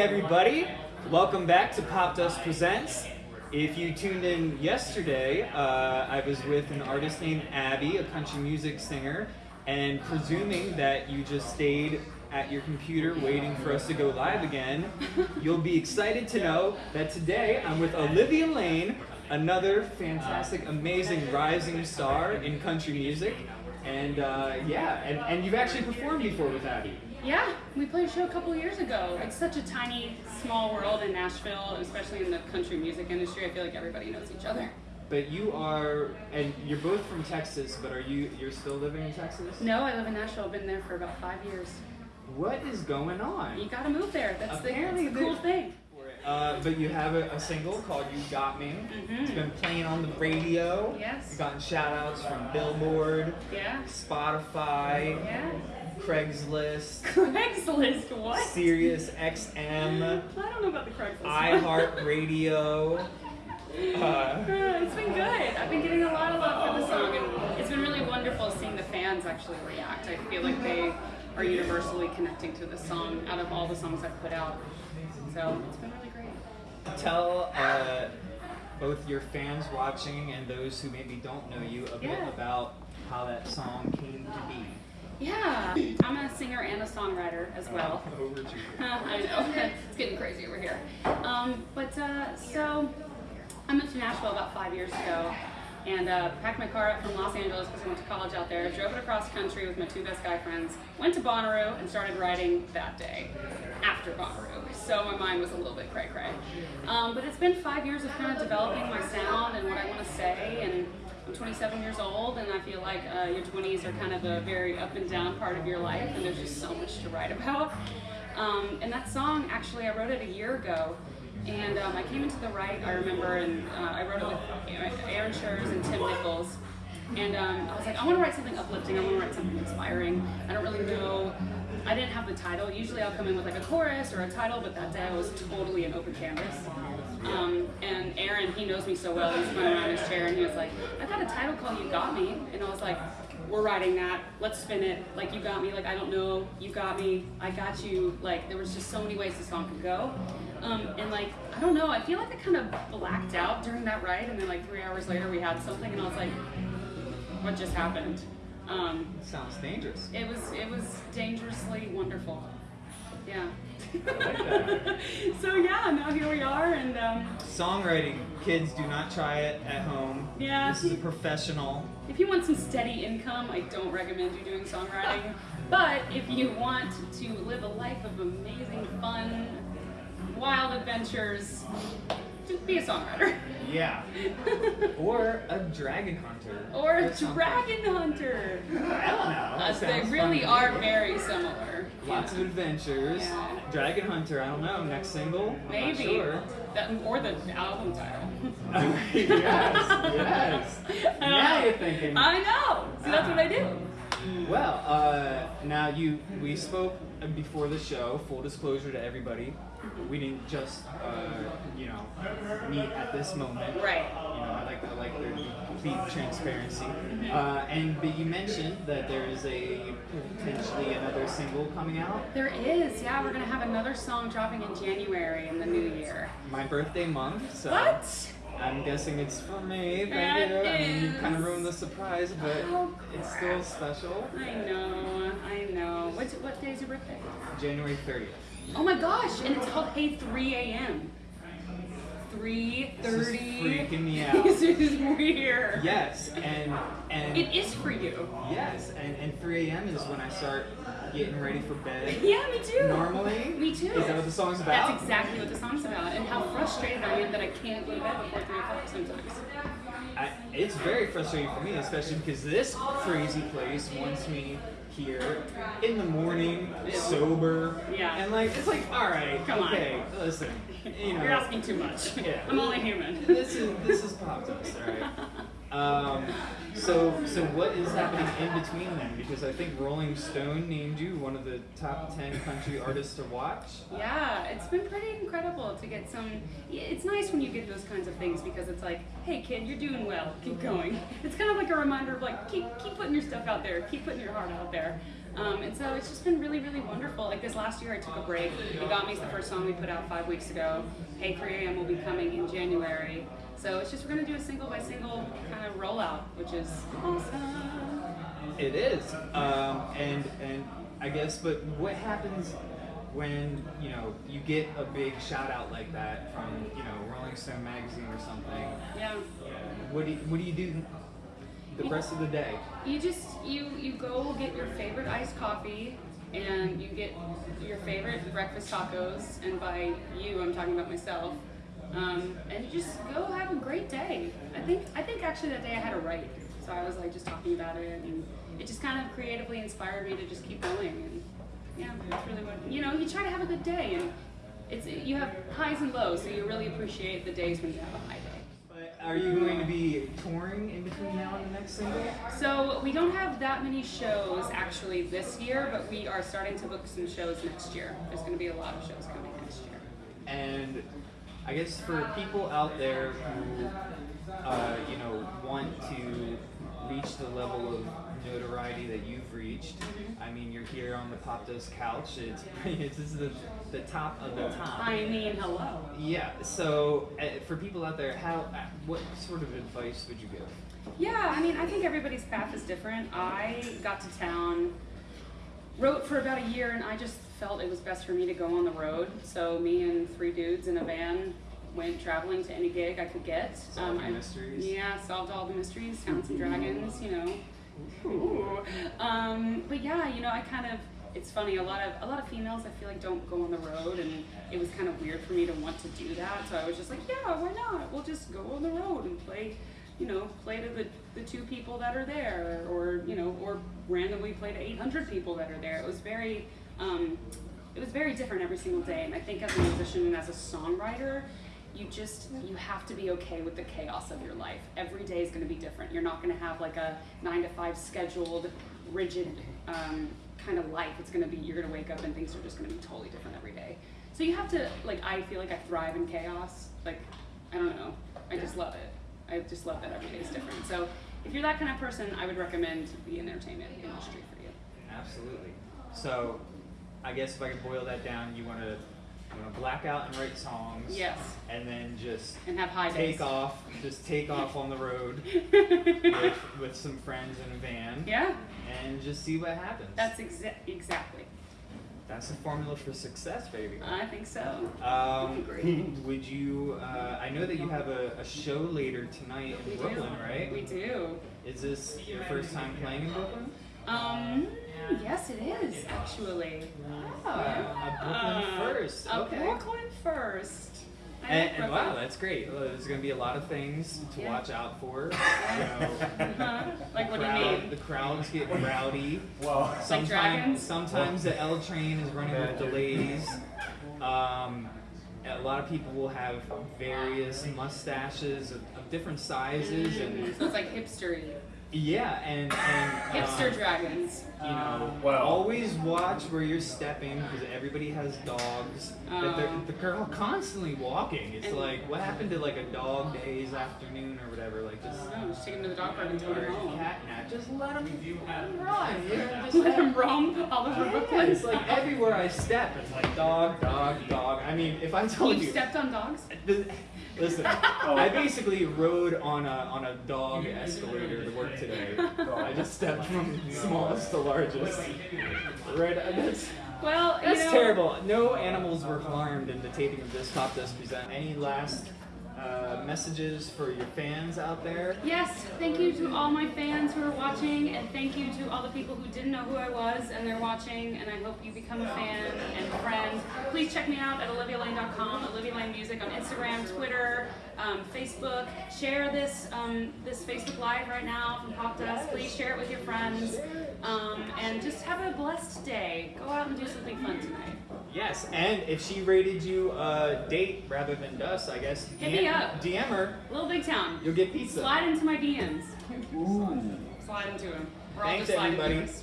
everybody. Welcome back to Pop Dust Presents. If you tuned in yesterday, uh, I was with an artist named Abby, a country music singer, and presuming that you just stayed at your computer waiting for us to go live again, you'll be excited to know that today I'm with Olivia Lane, another fantastic, amazing rising star in country music. And uh, yeah, and, and you've actually performed before with Abby. Yeah, we played a show a couple years ago. It's such a tiny, small world in Nashville, especially in the country music industry. I feel like everybody knows each other. But you are, and you're both from Texas, but are you, you're still living in Texas? No, I live in Nashville. I've been there for about five years. What is going on? You gotta move there. That's the, Apparently that's the cool thing. Uh, but you have a, a single called You Got Me. Mm-hmm. It's been playing on the radio. Yes. You've gotten shout outs from Billboard, Yeah. Spotify, Yeah. Craigslist, Craigslist, what? Sirius XM, I don't know about the Craigslist. iHeartRadio. Uh, it's been good. I've been getting a lot of love for the song, and it's been really wonderful seeing the fans actually react. I feel like they are universally connecting to the song out of all the songs I've put out. So it's been really great. tell uh, both your fans watching and those who maybe don't know you a bit Yeah. about how that song came to be. Yeah, I'm a singer and a songwriter as well. Over you. I know, it's getting crazy over here. Um, but uh, so, I moved to Nashville about five years ago and uh, packed my car up from Los Angeles because I went to college out there, drove it across country with my two best guy friends, went to Bonnaroo and started writing that day after Bonnaroo. So my mind was a little bit cray cray. Um, but it's been five years of kind of developing my sound and what I want to say and I'm 27 years old, and I feel like uh, your 20s are kind of a very up and down part of your life, and there's just so much to write about. Um, and that song, actually, I wrote it a year ago, and um, I came into the right, I remember, and uh, I wrote it with Aaron Scherz and Tim Nichols. And um, I was like, I want to write something uplifting, I want to write something inspiring. I don't really know. I didn't have the title. Usually I'll come in with like a chorus or a title, but that day I was totally an open canvas. Um, and Aaron, he knows me so well, he spun around his chair and he was like, I got a title call, You Got Me. And I was like, we're writing that, let's spin it. Like, you got me, like, I don't know, you got me, I got you. Like, there was just so many ways the song could go. Um, and like, I don't know, I feel like I kind of blacked out during that ride And then like three hours later we had something and I was like, what just happened? Um, Sounds dangerous. it was, it was dangerously wonderful. Yeah. Like so yeah, now here we are, and um, Songwriting, kids, do not try it at home. Yeah. This is a professional. if you want some steady income, I don't recommend you doing songwriting. But if you want to live a life of amazing fun, wild adventures, just be a songwriter. Yeah. or a dragon hunter. or a dragon hunter. I don't know. Uh, they really are very similar. Lots Yeah. of adventures. Yeah. Dragon Hunter, I don't know. Next single? I'm Maybe. sure. That, or the album title. yes, yes. Now you're thinking. I know. See, that's what I do. Well, uh, now you we spoke before the show. Full disclosure to everybody, we didn't just uh, you know meet at this moment. Right. You know, I like I like the complete transparency. Uh, and but you mentioned that there is a potentially another single coming out. There is, yeah. We're gonna have another song dropping in January in the new year. My birthday month. So What? I'm guessing it's for me. Thank That you. I mean, you kind of ruined the surprise, but Oh, it's still special. I know, I know. What what day is your birthday? January 30th. Oh my gosh! And it's called Hey 3 a.m. 3:30. This is freaking me out. this is weird. Yes, and and It is for you. yes, and, and 3 a.m. is when I start getting ready for bed. Yeah, me too. Normally, Me too. Is that what the song's about? That's exactly what the song's about, and how frustrated I am that I can't go to bed before 3 o'clock sometimes. I, it's very frustrating for me, especially because this crazy place wants me here in the morning, sober. Yeah. And like, it's like, all right, Come on. okay, listen, you know, You're asking too much. Yeah. I'm only human. this is this is pop dust, all right. Um, so so what is happening in between then? Because I think Rolling Stone named you one of the top ten country artists to watch. Yeah, it's been pretty incredible to get some. It's nice when you get those kinds of things because it's like, hey kid, you're doing well. Keep going. It's kind of like a reminder of like, keep keep putting your stuff out there. Keep putting your heart out there. Um, and so it's just been really, really wonderful. Like this last year, I took a break. You Got Me is the first song we put out five weeks ago. Hey 3 AM will be coming in January. So it's just we're gonna do a single by single kind of rollout, which is awesome. It is, um, and and I guess, but what happens when you know you get a big shout out like that from you know Rolling Stone magazine or something? Yeah. What do you, what do you do the rest of the day? You just you you go get your favorite iced coffee and you get your favorite breakfast tacos and by you I'm talking about myself. Um, and you just go have a great day. I think I think actually that day I had a write. So I was like just talking about it and it just kind of creatively inspired me to just keep going and yeah, that's really what you know, you try to have a good day and it's you have highs and lows, so you really appreciate the days when you have a high day. But are you going to be touring in between now and the next single? So we don't have that many shows actually this year, but we are starting to book some shows next year. There's going to be a lot of shows coming next year. And I guess for people out there who, uh, you know, want to reach the level of notoriety that you've reached, I mean, you're here on the Pop Dust couch. It's, it's this is the, the top of the top. I mean, hello. Yeah. So uh, for people out there, how, uh, what sort of advice would you give? Yeah, I mean, I think everybody's path is different. I got to town, wrote for about a year, and I just felt it was best for me to go on the road. So me and three dudes in a van went traveling to any gig I could get. I- mysteries. Yeah, solved all the mysteries, found some dragons, you know. Ooh. Um, but yeah, you know, I kind of it's funny, a lot of a lot of females I feel like don't go on the road and it was kind of weird for me to want to do that. So I was just like, Yeah, why not? We'll just go on the road and play you know, play to the, the two people that are there or, you know, or randomly play to eight hundred people that are there. It was very um, it was very different every single day. And I think as a musician and as a songwriter you just you have to be okay with the chaos of your life. Every day is going to be different. You're not going to have like a nine to five scheduled rigid um, kind of life. It's going to be you're going to wake up and things are just going to be totally different every day. So you have to like i feel like i thrive in chaos. Like i don't know. I just love it i just love that every day is different so if you're that kind of person i would recommend the entertainment industry for you Absolutely. So, I guess if I could boil that down, you want to you want to black out and write songs. yes And then just and have high take days off, just take off on the road with, with some friends in a van, yeah and just see what happens. that's exa- exactly That's the formula for success, baby. i think so Um, Great. would you? Uh, I know that you have a, a show later tonight in we Brooklyn, do right? we do Is this your first time playing in Brooklyn? Um, yes, it is actually. Ah, a Brooklyn first. A okay. Brooklyn first. I And, and wow, that's great. Uh, There's going to be a lot of things to Yeah. watch out for. You know, Uh-huh. Like, what do you mean? The crowds get rowdy. Well, Sometimes, dragons? sometimes the L train is running with delays. Um, a lot of people will have various mustaches of, of different sizes, and So it's like hipstery. Yeah, and and Hipster um, dragons. you know, Well- always watch where you're stepping because everybody has dogs. But they're, Oh. they're constantly walking. It's like, what happened to like a dog days afternoon or whatever? Like just. I just take him to the dog park and take Or him home. cat nap. Just let him, let him run. You know, just Let him roam all over Yeah, Brooklyn. it's like everywhere I step, it's like dog, dog, dog. I mean, if I told You you, stepped on dogs? the- listen, I basically rode on a on a dog escalator to work today. I just stepped from smallest to largest. Right, that's Well, that's you know, terrible. No animals were harmed in the taping of this Pop Dust Present. Any last uh, messages for your fans out there? Yes, thank you to all my fans who are watching, and thank you to all the people who didn't know who I was and they're watching, and I hope you become a fan and friend. Please check me out at olivialane.com, Olivia Lane Music on Instagram, Twitter, um, Facebook. Share this um, this Facebook Live right now from Pop Dust. Please share it with your friends, um, and just have a blessed day. Go out and do something fun tonight. Yes, and if she rated you a date rather than dust, I guess Hit me up. DM her. Little Big Town. You'll get pizza. Slide into my DMs. Slide into them. We're all Thanks, just sliding everybody. DMs.